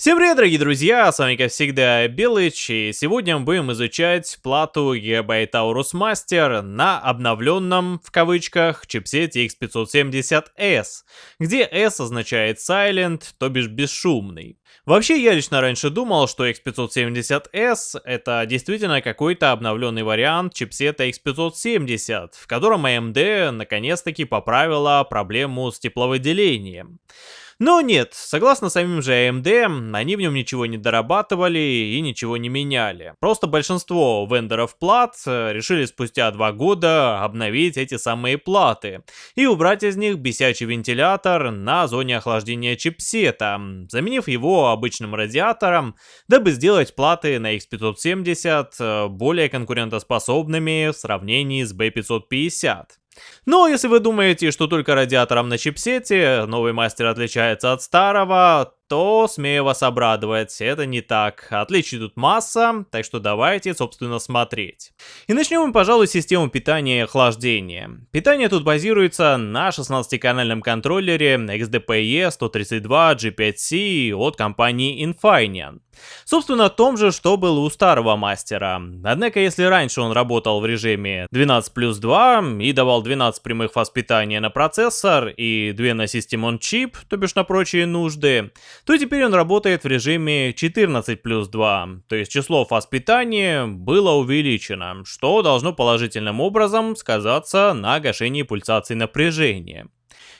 Всем привет, дорогие друзья, с вами как всегда Белыч, и сегодня мы будем изучать плату Gigabyte Aorus Master на обновленном, в кавычках, чипсете X570S, где S означает Silent, то бишь бесшумный. Вообще, я лично раньше думал, что X570S это действительно какой-то обновленный вариант чипсета X570, в котором AMD наконец-таки поправила проблему с тепловыделением. Но нет, согласно самим же AMD, они в нем ничего не дорабатывали и ничего не меняли. Просто большинство вендоров плат э, решили спустя два года обновить эти самые платы и убрать из них бесячий вентилятор на зоне охлаждения чипсета, заменив его обычным радиатором, дабы сделать платы на X570 э, более конкурентоспособными в сравнении с B550. Но если вы думаете, что только радиатором на чипсете новый мастер отличается от старого, то смею вас обрадовать, это не так. Отличий тут масса, так что давайте, собственно, смотреть. И начнем мы, пожалуй, с системы питания и охлаждения. Питание тут базируется на 16-канальном контроллере XDPE 132 G5C от компании Infineon. Собственно, том же, что было у старого мастера. Однако, если раньше он работал в режиме 12 плюс 2 и давал 12 прямых фаз питания на процессор и 2 на System on Chip, то бишь на прочие нужды, то теперь он работает в режиме 14 плюс 2, то есть число фаз питания было увеличено, что должно положительным образом сказаться на гашении пульсаций напряжения.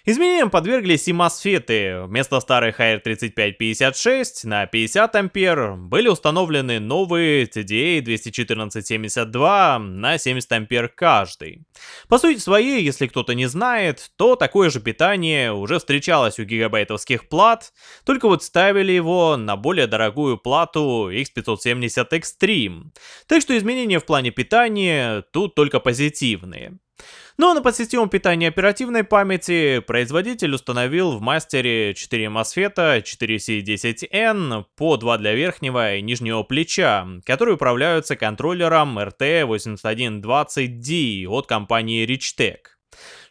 Изменениям подверглись и MOSFET. Вместо старых AR3556 на 50 ампер были установлены новые TDA 21472 на 70 ампер каждый. По сути своей, если кто-то не знает, то такое же питание уже встречалось у гигабайтовских плат, только вот ставили его на более дорогую плату X570 Extreme. Так что изменения в плане питания тут только позитивные. Но на подсистему питания оперативной памяти производитель установил в мастере 4 MOSFET 4C10N по 2 для верхнего и нижнего плеча, которые управляются контроллером RT8120D от компании Richtec.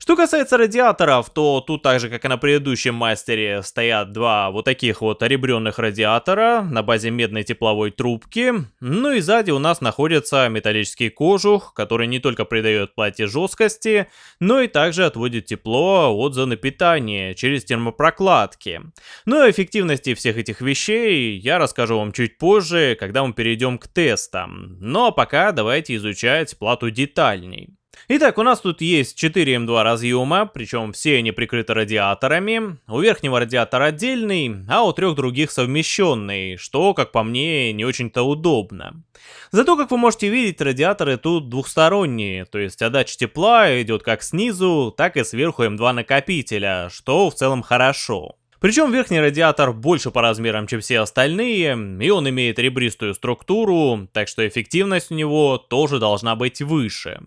Что касается радиаторов, то тут так же, как и на предыдущем мастере, стоят два вот таких вот ребренных радиатора на базе медной тепловой трубки. Ну и сзади у нас находится металлический кожух, который не только придает плате жесткости, но и также отводит тепло от зоны питания через термопрокладки. Ну и эффективности всех этих вещей я расскажу вам чуть позже, когда мы перейдем к тестам. Но ну а пока давайте изучать плату детальней. Итак, у нас тут есть 4 М2 разъема, причем все они прикрыты радиаторами. У верхнего радиатора отдельный, а у трех других совмещенный, что, как по мне, не очень-то удобно. Зато, как вы можете видеть, радиаторы тут двухсторонние, то есть отдача тепла идет как снизу, так и сверху М2 накопителя, что в целом хорошо. Причем верхний радиатор больше по размерам, чем все остальные, и он имеет ребристую структуру, так что эффективность у него тоже должна быть выше.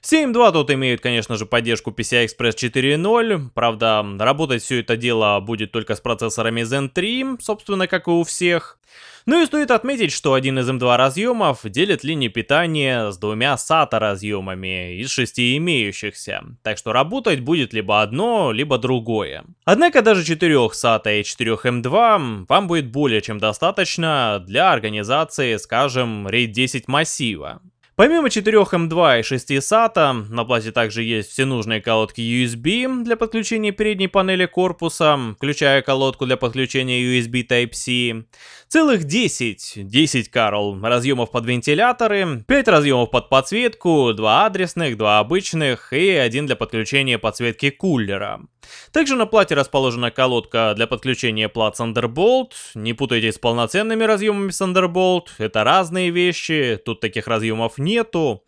Все М2 тут имеют, конечно же, поддержку PCI Express 4.0, правда, работать все это дело будет только с процессорами Zen 3, собственно, как и у всех. Ну и стоит отметить, что один из M2 разъемов делит линии питания с двумя SATA разъемами из шести имеющихся, так что работать будет либо одно, либо другое. Однако даже 4 SATA и 4 M2 вам будет более чем достаточно для организации, скажем, RAID 10 массива. Помимо 4 M2 и 6 SATA, на плате также есть все нужные колодки USB для подключения передней панели корпуса, включая колодку для подключения USB Type-C, целых 10, 10 Карл, разъемов под вентиляторы, 5 разъемов под подсветку, 2 адресных, 2 обычных и один для подключения подсветки кулера. Также на плате расположена колодка для подключения плат Thunderbolt. Не путайте с полноценными разъемами Thunderbolt, это разные вещи, тут таких разъемов нету.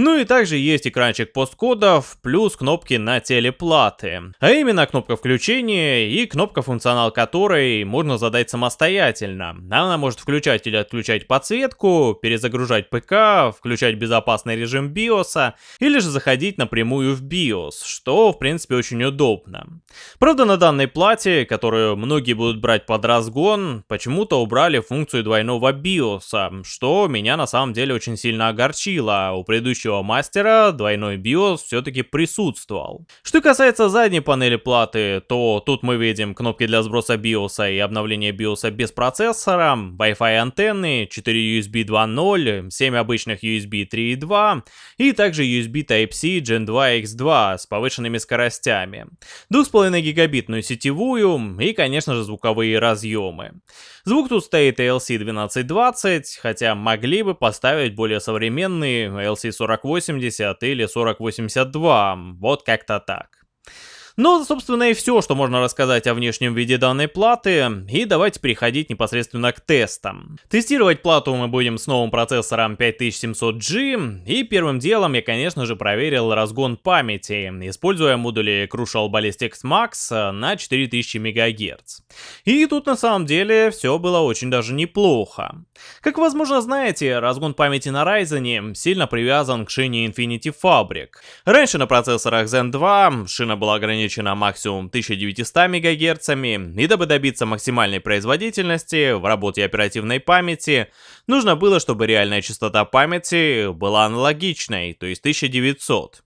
Ну и также есть экранчик посткодов, плюс кнопки на телеплаты. А именно кнопка включения и кнопка функционал которой можно задать самостоятельно. Она может включать или отключать подсветку, перезагружать ПК, включать безопасный режим BIOS, или же заходить напрямую в BIOS, что в принципе очень удобно. Правда на данной плате, которую многие будут брать под разгон, почему-то убрали функцию двойного BIOS, что меня на самом деле очень сильно огорчило. У предыдущего предыдущего мастера двойной BIOS все-таки присутствовал. Что касается задней панели платы, то тут мы видим кнопки для сброса BIOS и обновления BIOS без процессора, Wi-Fi антенны, 4 USB 2.0, 7 обычных USB 3.2 и также USB Type-C Gen 2 X2 с повышенными скоростями, 2,5 гигабитную сетевую и, конечно же, звуковые разъемы. Звук тут стоит ALC 1220, хотя могли бы поставить более современные ALC 4080 или 4082, вот как-то так. Ну, собственно, и все, что можно рассказать о внешнем виде данной платы, и давайте переходить непосредственно к тестам. Тестировать плату мы будем с новым процессором 5700G, и первым делом я, конечно же, проверил разгон памяти, используя модули Crucial Ballistics Max на 4000 МГц. И тут на самом деле все было очень даже неплохо. Как возможно знаете, разгон памяти на Ryzen сильно привязан к шине Infinity Fabric. Раньше на процессорах Zen 2 шина была ограничена максимум 1900 МГц, и дабы добиться максимальной производительности в работе оперативной памяти, нужно было, чтобы реальная частота памяти была аналогичной, то есть 1900.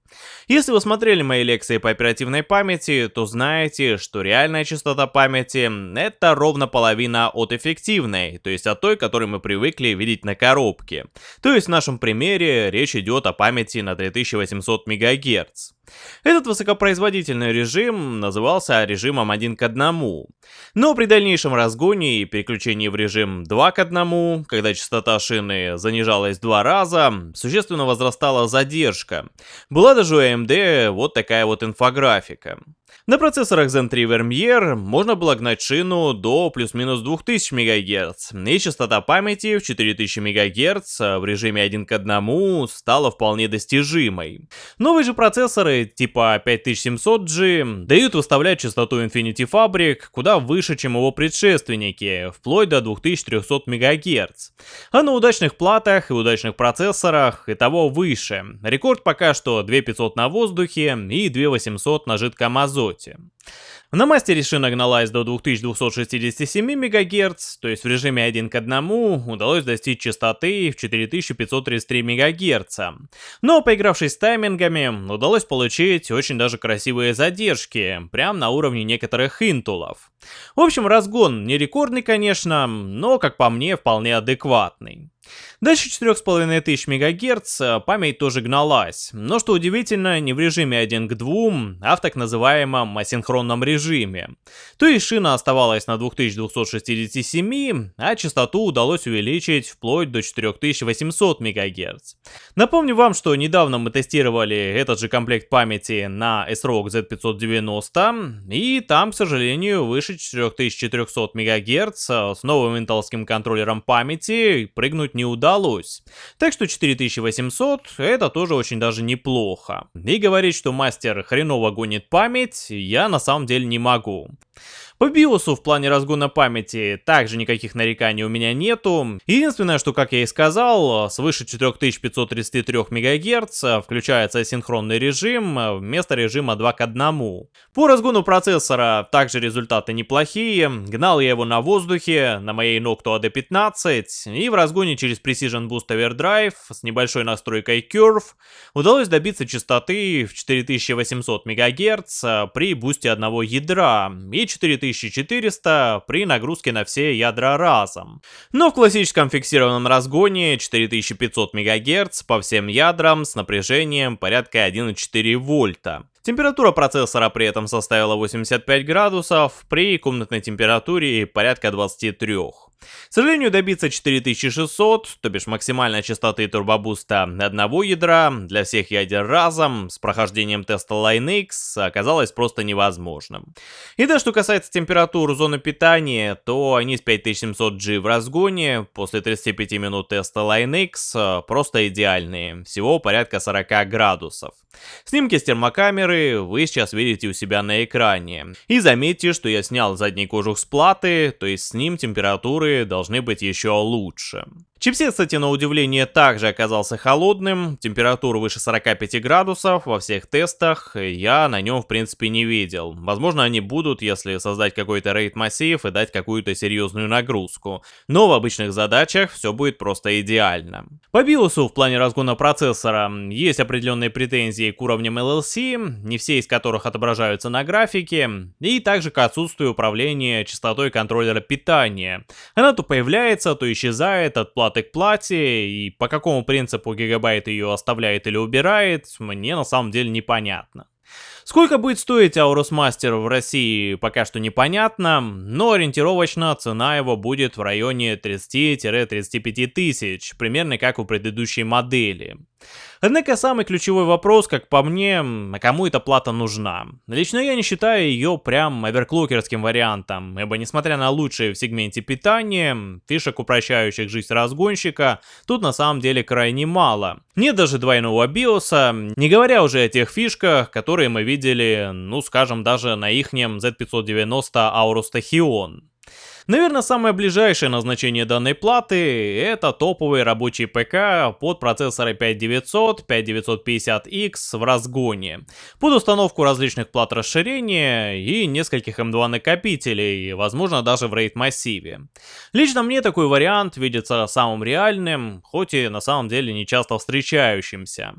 Если вы смотрели мои лекции по оперативной памяти, то знаете, что реальная частота памяти — это ровно половина от эффективной, то есть от той, которую мы привыкли видеть на коробке. То есть в нашем примере речь идет о памяти на 3800 МГц. Этот высокопроизводительный режим назывался режимом 1 к 1. Но при дальнейшем разгоне и переключении в режим 2 к 1, когда частота шины занижалась два раза, существенно возрастала задержка. Была даже у AMD вот такая вот инфографика. На процессорах Zen 3 Vermeer можно было гнать шину до плюс-минус 2000 МГц, и частота памяти в 4000 МГц в режиме 1 к 1 стала вполне достижимой. Новые же процессоры типа 5700G дают выставлять частоту Infinity Fabric куда выше, чем его предшественники, вплоть до 2300 МГц. А на удачных платах и удачных процессорах и того выше. Рекорд пока что 2500 на воздухе и 2800 на жидком азоте азоте. На мастере шина гналась до 2267 МГц, то есть в режиме 1 к 1 удалось достичь частоты в 4533 МГц. Но поигравшись с таймингами, удалось получить очень даже красивые задержки, прям на уровне некоторых интулов. В общем, разгон не рекордный, конечно, но, как по мне, вполне адекватный. Дальше 4500 МГц э, память тоже гналась, но что удивительно, не в режиме 1 к 2, а в так называемом асинхронном режиме. То есть шина оставалась на 2267, а частоту удалось увеличить вплоть до 4800 МГц. Напомню вам, что недавно мы тестировали этот же комплект памяти на SROG Z590, и там, к сожалению, выше 4400 МГц э, с новым интелским контроллером памяти прыгнуть не удалось удалось. Так что 4800 это тоже очень даже неплохо. И говорить, что мастер хреново гонит память, я на самом деле не могу. По биосу в плане разгона памяти также никаких нареканий у меня нету. Единственное, что, как я и сказал, свыше 4533 МГц включается асинхронный режим вместо режима 2 к 1. По разгону процессора также результаты неплохие. Гнал я его на воздухе, на моей Noctua AD15, и в разгоне через Precision Boost Overdrive с небольшой настройкой Curve удалось добиться частоты в 4800 МГц при бусте одного ядра и 4000 4400 при нагрузке на все ядра разом. Но в классическом фиксированном разгоне 4500 МГц по всем ядрам с напряжением порядка 1,4 вольта. Температура процессора при этом составила 85 градусов, при комнатной температуре порядка 23. К сожалению, добиться 4600, то бишь максимальной частоты турбобуста одного ядра для всех ядер разом с прохождением теста LineX оказалось просто невозможным. И да, что касается температур зоны питания, то они с 5700G в разгоне после 35 минут теста LineX просто идеальные, всего порядка 40 градусов. Снимки с термокамеры вы сейчас видите у себя на экране. И заметьте, что я снял задний кожух с платы, то есть с ним температуры должны быть еще лучше. Чипсет, кстати, на удивление также оказался холодным, температура выше 45 градусов во всех тестах я на нем в принципе не видел. Возможно они будут, если создать какой-то рейд массив и дать какую-то серьезную нагрузку. Но в обычных задачах все будет просто идеально. По биосу в плане разгона процессора есть определенные претензии к уровням LLC, не все из которых отображаются на графике, и также к отсутствию управления частотой контроллера питания. Она то появляется, то исчезает от платы к плате, и по какому принципу гигабайт ее оставляет или убирает, мне на самом деле непонятно. Сколько будет стоить Aorus Master в России, пока что непонятно, но ориентировочно цена его будет в районе 30-35 тысяч, примерно как у предыдущей модели. Однако самый ключевой вопрос, как по мне, а кому эта плата нужна? Лично я не считаю ее прям оверклокерским вариантом, ибо несмотря на лучшие в сегменте питания, фишек, упрощающих жизнь разгонщика, тут на самом деле крайне мало. Нет даже двойного биоса, не говоря уже о тех фишках, которые мы видели, ну скажем, даже на ихнем Z590 Aorus Tachyon. Наверное, самое ближайшее назначение данной платы это топовый рабочий ПК под процессоры 5900, 5950X в разгоне, под установку различных плат расширения и нескольких M2 накопителей, возможно даже в RAID массиве. Лично мне такой вариант видится самым реальным, хоть и на самом деле не часто встречающимся.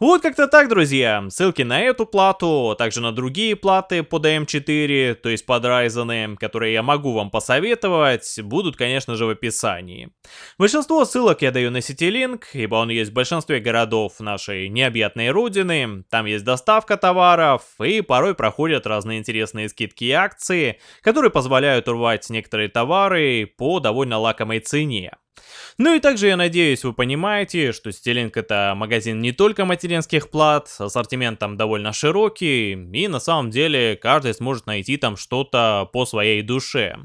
Вот как-то так, друзья. Ссылки на эту плату, также на другие платы под AM4, то есть под Ryzen, которые я могу вам посоветовать, будут, конечно же, в описании. Большинство ссылок я даю на CityLink, ибо он есть в большинстве городов нашей необъятной родины, там есть доставка товаров, и порой проходят разные интересные скидки и акции, которые позволяют урвать некоторые товары по довольно лакомой цене. Ну и также я надеюсь вы понимаете, что Стилинг это магазин не только материнских плат, ассортимент там довольно широкий, и на самом деле каждый сможет найти там что-то по своей душе.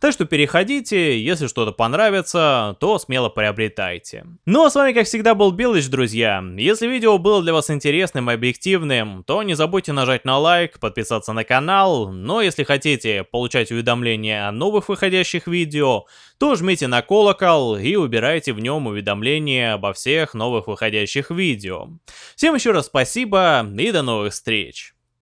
Так что переходите, если что-то понравится, то смело приобретайте. Ну а с вами как всегда был Белыч, друзья. Если видео было для вас интересным и объективным, то не забудьте нажать на лайк, подписаться на канал, но если хотите получать уведомления о новых выходящих видео, то жмите на колокол и убирайте в нем уведомления обо всех новых выходящих видео. Всем еще раз спасибо и до новых встреч!